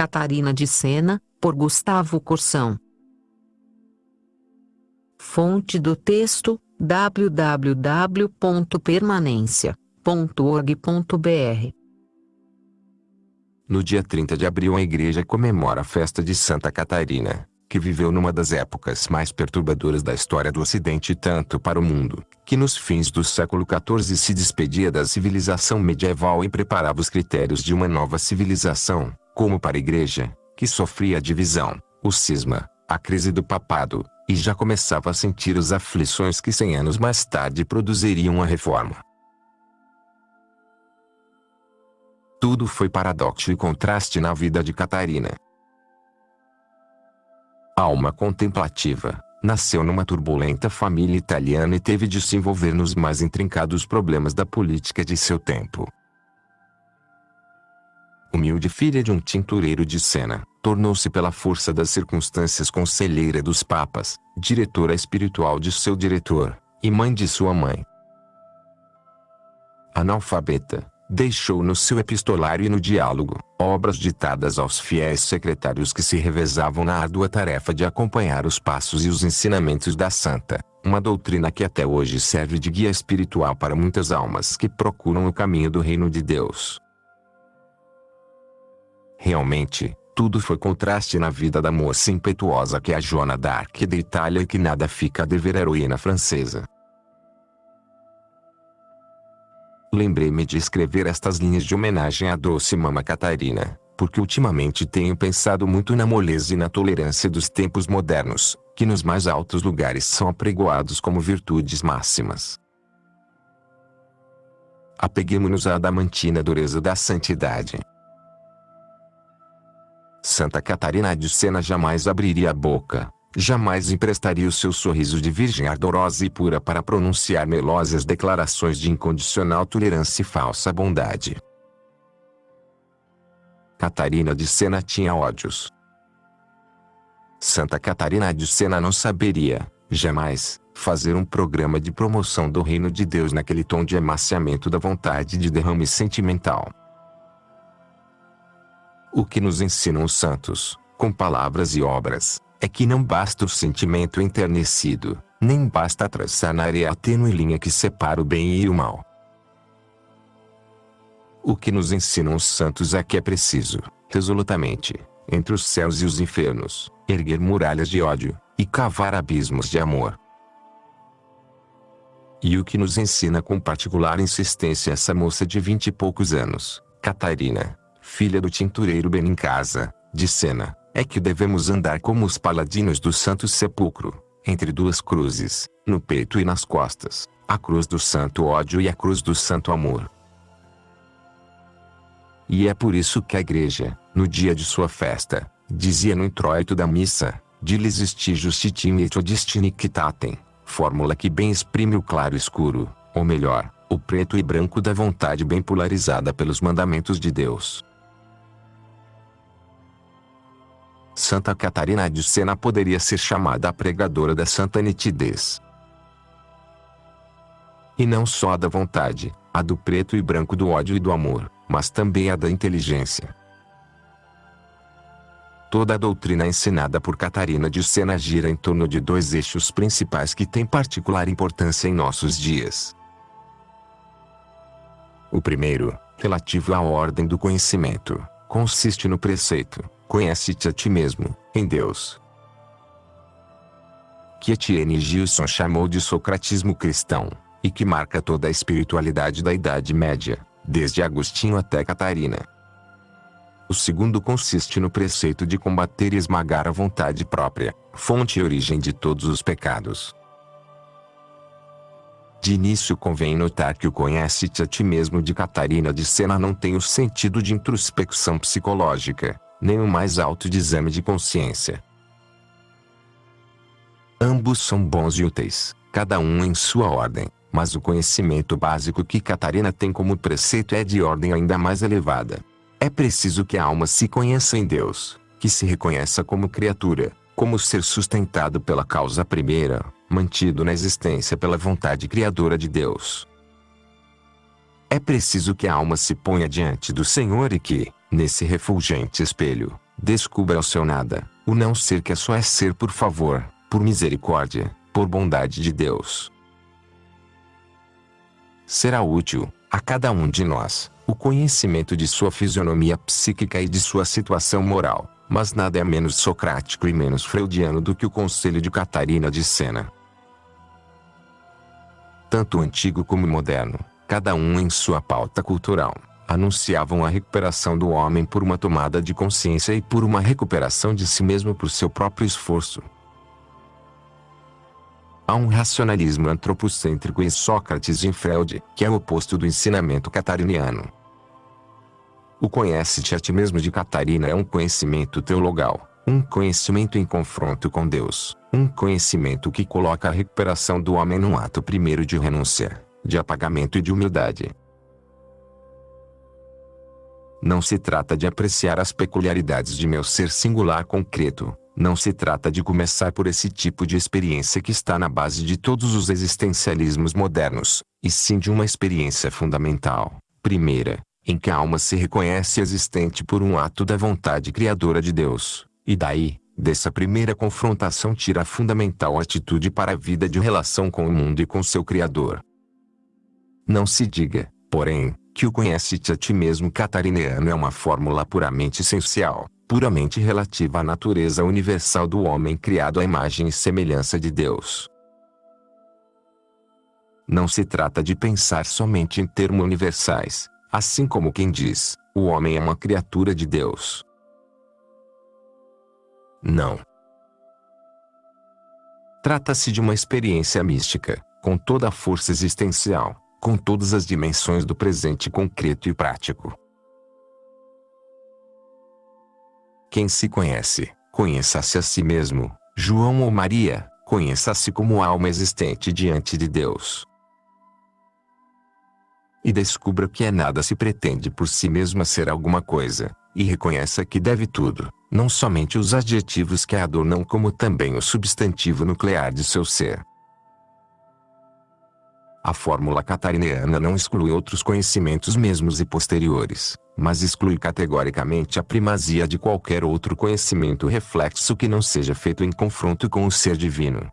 Catarina de Sena, por Gustavo Corsão. Fonte do texto: www.permanência.org.br. No dia 30 de abril, a igreja comemora a festa de Santa Catarina, que viveu numa das épocas mais perturbadoras da história do Ocidente tanto para o mundo, que nos fins do século XIV se despedia da civilização medieval e preparava os critérios de uma nova civilização, como para a igreja, que sofria a divisão, o cisma, a crise do papado, e já começava a sentir as aflições que cem anos mais tarde produziriam a reforma. Tudo foi paradoxo e contraste na vida de Catarina. Alma contemplativa, nasceu numa turbulenta família italiana e teve de se envolver nos mais intrincados problemas da política de seu tempo. Humilde filha de um tintureiro de Sena, tornou-se pela força das circunstâncias conselheira dos papas, diretora espiritual de seu diretor, e mãe de sua mãe. Analfabeta, deixou no seu epistolário e no diálogo, obras ditadas aos fiéis secretários que se revezavam na árdua tarefa de acompanhar os passos e os ensinamentos da santa, uma doutrina que até hoje serve de guia espiritual para muitas almas que procuram o caminho do reino de Deus. Realmente, tudo foi contraste na vida da moça impetuosa que é a Joana d'Arc da Itália e que nada fica a dever à heroína francesa. Lembrei-me de escrever estas linhas de homenagem à doce mama Catarina, porque ultimamente tenho pensado muito na moleza e na tolerância dos tempos modernos, que nos mais altos lugares são apregoados como virtudes máximas. Apeguemos-nos à adamantina dureza da santidade. Santa Catarina de Sena jamais abriria a boca, Jamais emprestaria o seu sorriso de virgem ardorosa e pura para pronunciar melosas declarações de incondicional tolerância e falsa bondade. Catarina de Sena tinha ódios. Santa Catarina de Sena não saberia, jamais, fazer um programa de promoção do reino de Deus naquele tom de emaciamento da vontade de derrame sentimental. O que nos ensinam os santos, com palavras e obras, é que não basta o sentimento enternecido, nem basta traçar na areia a tênue linha que separa o bem e o mal. O que nos ensinam os santos é que é preciso, resolutamente, entre os céus e os infernos, erguer muralhas de ódio, e cavar abismos de amor. E o que nos ensina com particular insistência essa moça de vinte e poucos anos, Catarina, filha do tintureiro Benincasa, de Sena, é que devemos andar como os paladinos do Santo Sepulcro, entre duas cruzes, no peito e nas costas, a cruz do santo ódio e a cruz do santo amor. E é por isso que a igreja, no dia de sua festa, dizia no introito da missa, Diles isti justitim et odistinictatem, fórmula que bem exprime o claro escuro, ou melhor, o preto e branco da vontade bem polarizada pelos mandamentos de Deus. Santa Catarina de Sena poderia ser chamada a pregadora da santa nitidez. E não só da vontade, a do preto e branco do ódio e do amor, mas também a da inteligência. Toda a doutrina ensinada por Catarina de Sena gira em torno de dois eixos principais que têm particular importância em nossos dias. O primeiro, relativo à ordem do conhecimento, consiste no preceito, Conhece-te a ti mesmo, em Deus. Que Etienne Gilson chamou de socratismo cristão, e que marca toda a espiritualidade da Idade Média, desde Agostinho até Catarina. O segundo consiste no preceito de combater e esmagar a vontade própria, fonte e origem de todos os pecados. De início convém notar que o conhece-te a ti mesmo de Catarina de Sena não tem o sentido de introspecção psicológica, nem o mais alto de exame de consciência. Ambos são bons e úteis, cada um em sua ordem, mas o conhecimento básico que Catarina tem como preceito é de ordem ainda mais elevada. É preciso que a alma se conheça em Deus, que se reconheça como criatura, como ser sustentado pela causa primeira, mantido na existência pela vontade criadora de Deus. É preciso que a alma se ponha diante do Senhor e que, nesse refulgente espelho, Descubra o seu nada, o não ser que é só é ser por favor, por misericórdia, por bondade de Deus. Será útil, a cada um de nós, o conhecimento de sua fisionomia psíquica e de sua situação moral, mas nada é menos socrático e menos freudiano do que o conselho de Catarina de Sena. Tanto antigo como moderno, cada um em sua pauta cultural, anunciavam a recuperação do homem por uma tomada de consciência e por uma recuperação de si mesmo por seu próprio esforço. Há um racionalismo antropocêntrico em Sócrates e em Freud, que é o oposto do ensinamento catariniano. O conhece-te a ti mesmo de Catarina é um conhecimento teologal, um conhecimento em confronto com Deus, um conhecimento que coloca a recuperação do homem num ato primeiro de renúncia, de apagamento e de humildade. Não se trata de apreciar as peculiaridades de meu ser singular concreto, não se trata de começar por esse tipo de experiência que está na base de todos os existencialismos modernos, e sim de uma experiência fundamental, primeira, em que a alma se reconhece existente por um ato da vontade criadora de Deus, e daí, dessa primeira confrontação tira a fundamental atitude para a vida de relação com o mundo e com seu Criador. Não se diga, porém, que o conhece-te a ti mesmo catarineano é uma fórmula puramente essencial, puramente relativa à natureza universal do homem criado à imagem e semelhança de Deus. Não se trata de pensar somente em termos universais, assim como quem diz, o homem é uma criatura de Deus. Não. Trata-se de uma experiência mística, com toda a força existencial, com todas as dimensões do presente concreto e prático. Quem se conhece, conheça-se a si mesmo. João ou Maria, conheça-se como alma existente diante de Deus. E descubra que é nada se pretende por si mesma ser alguma coisa, e reconheça que deve tudo, não somente os adjetivos que a adornam como também o substantivo nuclear de seu ser. A fórmula catarineana não exclui outros conhecimentos mesmos e posteriores, mas exclui categoricamente a primazia de qualquer outro conhecimento reflexo que não seja feito em confronto com o ser divino.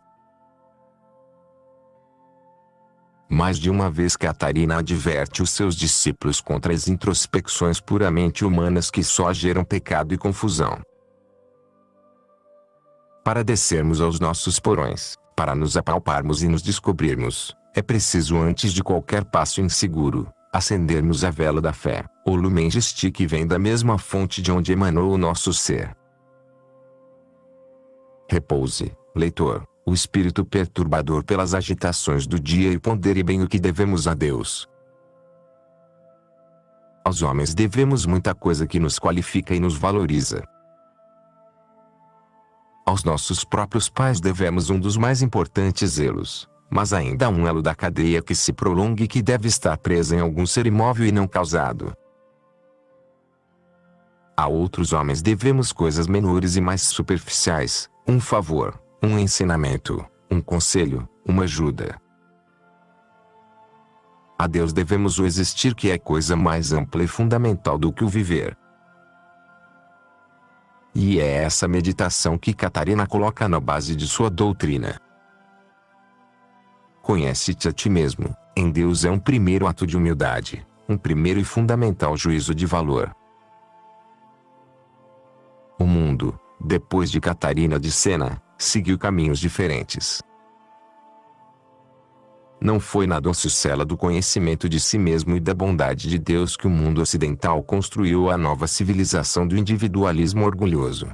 Mais de uma vez Catarina adverte os seus discípulos contra as introspecções puramente humanas que só geram pecado e confusão. Para descermos aos nossos porões, para nos apalparmos e nos descobrirmos, é preciso antes de qualquer passo inseguro, acendermos a vela da fé, o lumen que vem da mesma fonte de onde emanou o nosso ser. Repouse, leitor, o espírito perturbador pelas agitações do dia e pondere bem o que devemos a Deus. Aos homens devemos muita coisa que nos qualifica e nos valoriza. Aos nossos próprios pais devemos um dos mais importantes zelos, mas ainda há um elo da cadeia que se prolonga e que deve estar preso em algum ser imóvel e não causado. A outros homens devemos coisas menores e mais superficiais, um favor, um ensinamento, um conselho, uma ajuda. A Deus devemos o existir que é coisa mais ampla e fundamental do que o viver. E é essa meditação que Catarina coloca na base de sua doutrina. Conhece-te a ti mesmo, em Deus é um primeiro ato de humildade, um primeiro e fundamental juízo de valor. O mundo, depois de Catarina de Sena, seguiu caminhos diferentes. Não foi na doce cela do conhecimento de si mesmo e da bondade de Deus que o mundo ocidental construiu a nova civilização do individualismo orgulhoso.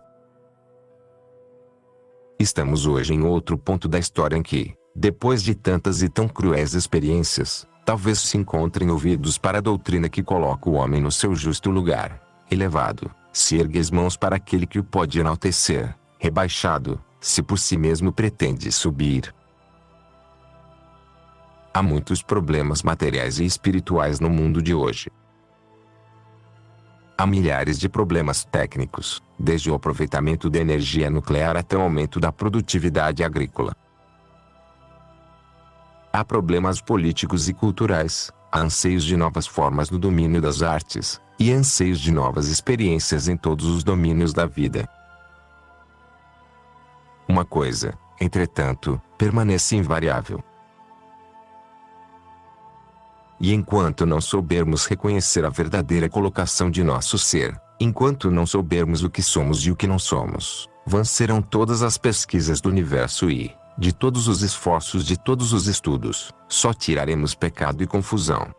Estamos hoje em outro ponto da história em que, depois de tantas e tão cruéis experiências, talvez se encontrem ouvidos para a doutrina que coloca o homem no seu justo lugar, elevado, se ergue as mãos para aquele que o pode enaltecer, rebaixado, se por si mesmo pretende subir. Há muitos problemas materiais e espirituais no mundo de hoje. Há milhares de problemas técnicos, desde o aproveitamento da energia nuclear até o aumento da produtividade agrícola. Há problemas políticos e culturais, há anseios de novas formas no domínio das artes, e anseios de novas experiências em todos os domínios da vida. Uma coisa, entretanto, permanece invariável. E enquanto não soubermos reconhecer a verdadeira colocação de nosso ser, enquanto não soubermos o que somos e o que não somos, vãs serão todas as pesquisas do universo e, de todos os esforços de todos os estudos, só tiraremos pecado e confusão.